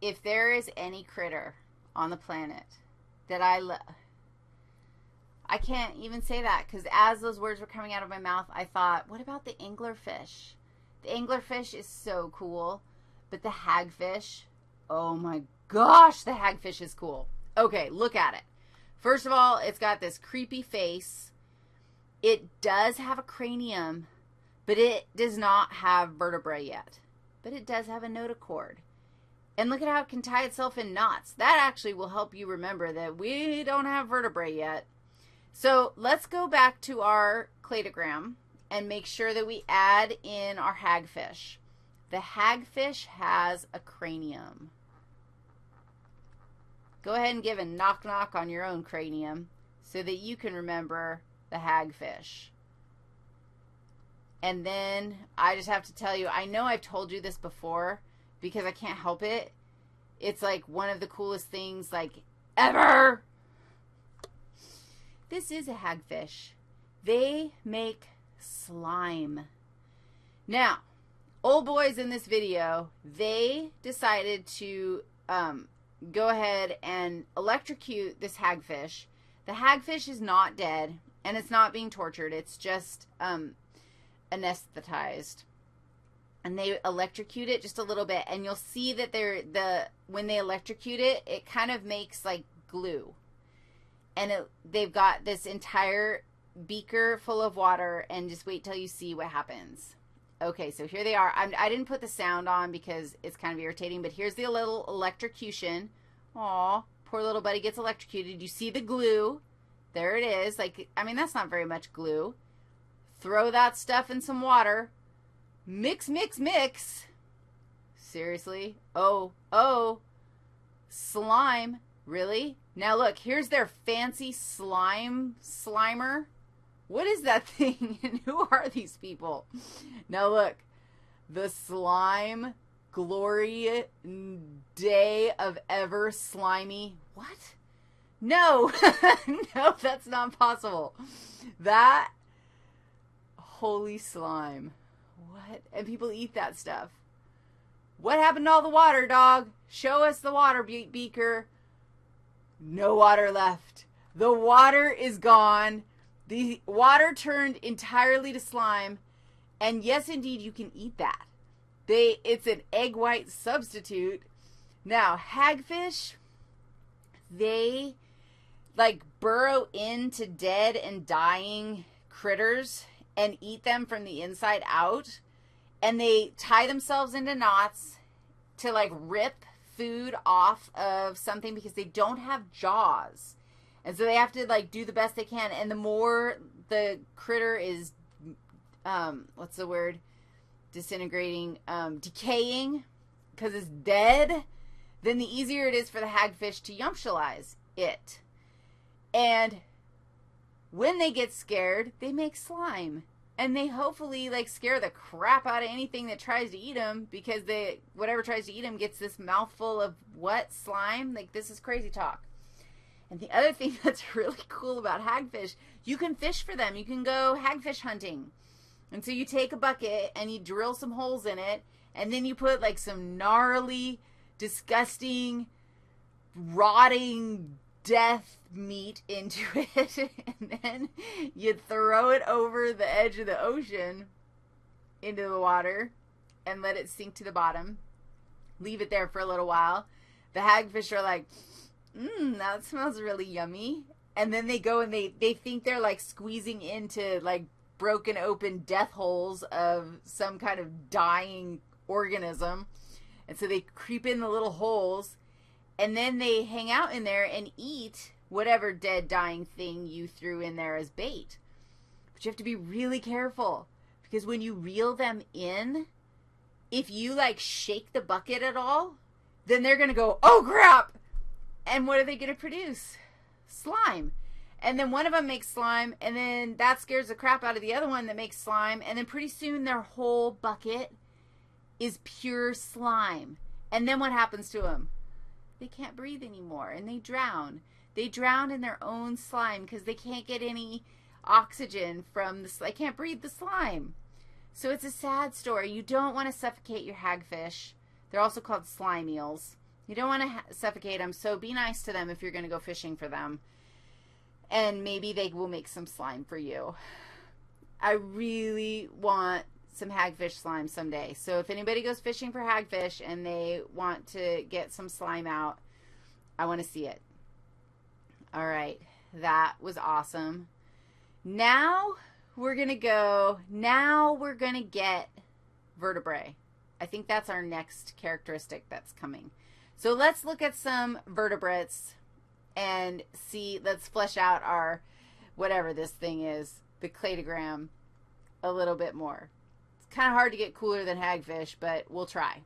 if there is any critter on the planet that I love, I can't even say that because as those words were coming out of my mouth, I thought, what about the anglerfish? The anglerfish is so cool, but the hagfish, oh my gosh, the hagfish is cool. Okay, look at it. First of all, it's got this creepy face. It does have a cranium, but it does not have vertebrae yet. But it does have a notochord. And look at how it can tie itself in knots. That actually will help you remember that we don't have vertebrae yet. So let's go back to our cladogram and make sure that we add in our hagfish. The hagfish has a cranium. Go ahead and give a knock knock on your own cranium so that you can remember the hagfish. And then I just have to tell you, I know I've told you this before because I can't help it. It's like one of the coolest things like ever. This is a hagfish. They make slime. Now, old boys in this video, they decided to um, go ahead and electrocute this hagfish. The hagfish is not dead, and it's not being tortured. It's just um, anesthetized. And they electrocute it just a little bit, and you'll see that they're the when they electrocute it, it kind of makes like glue. And it, they've got this entire beaker full of water, and just wait till you see what happens. Okay, so here they are. I'm, I did not put the sound on because it's kind of irritating, but here's the little electrocution. Aw, poor little buddy gets electrocuted. You see the glue. There it is. Like, I mean, that's not very much glue. Throw that stuff in some water. Mix, mix, mix. Seriously? Oh, oh. Slime. Really? Now look, here's their fancy slime slimer. What is that thing and who are these people? Now look, the slime glory day of ever slimy. What? No, no, that's not possible. That holy slime. What? And people eat that stuff. What happened to all the water, dog? Show us the water be beaker. No water left. The water is gone. The water turned entirely to slime. And yes, indeed, you can eat that. They it's an egg white substitute. Now, hagfish, they like burrow into dead and dying critters and eat them from the inside out. And they tie themselves into knots to like rip food off of something because they don't have jaws. And so they have to like do the best they can. And the more the critter is, um, what's the word? Disintegrating, um, decaying because it's dead, then the easier it is for the hagfish to yumptialize it. And when they get scared, they make slime. And they hopefully like scare the crap out of anything that tries to eat them because they whatever tries to eat them gets this mouthful of what slime. Like this is crazy talk. And the other thing that's really cool about hagfish, you can fish for them. You can go hagfish hunting. And so you take a bucket and you drill some holes in it, and then you put like some gnarly, disgusting, rotting death meat into it, and then you throw it over the edge of the ocean into the water and let it sink to the bottom. Leave it there for a little while. The hagfish are like, mmm, that smells really yummy. And then they go and they, they think they're like squeezing into like broken open death holes of some kind of dying organism. And so they creep in the little holes and then they hang out in there and eat whatever dead dying thing you threw in there as bait. But you have to be really careful because when you reel them in, if you like shake the bucket at all, then they're going to go, "Oh crap." And what are they going to produce? Slime. And then one of them makes slime, and then that scares the crap out of the other one that makes slime, and then pretty soon their whole bucket is pure slime. And then what happens to them? They can't breathe anymore, and they drown. They drown in their own slime because they can't get any oxygen from the slime. They can't breathe the slime. So it's a sad story. You don't want to suffocate your hagfish. They're also called slime eels You don't want to ha- suffocate them, so be nice to them if you're going to go fishing for them. And maybe they will make some slime for you. I really want some hagfish slime someday. So if anybody goes fishing for hagfish and they want to get some slime out, I want to see it. All right. That was awesome. Now we're going to go, now we're going to get vertebrae. I think that's our next characteristic that's coming. So let's look at some vertebrates and see, let's flesh out our, whatever this thing is, the cladogram a little bit more. Kind of hard to get cooler than hagfish, but we'll try.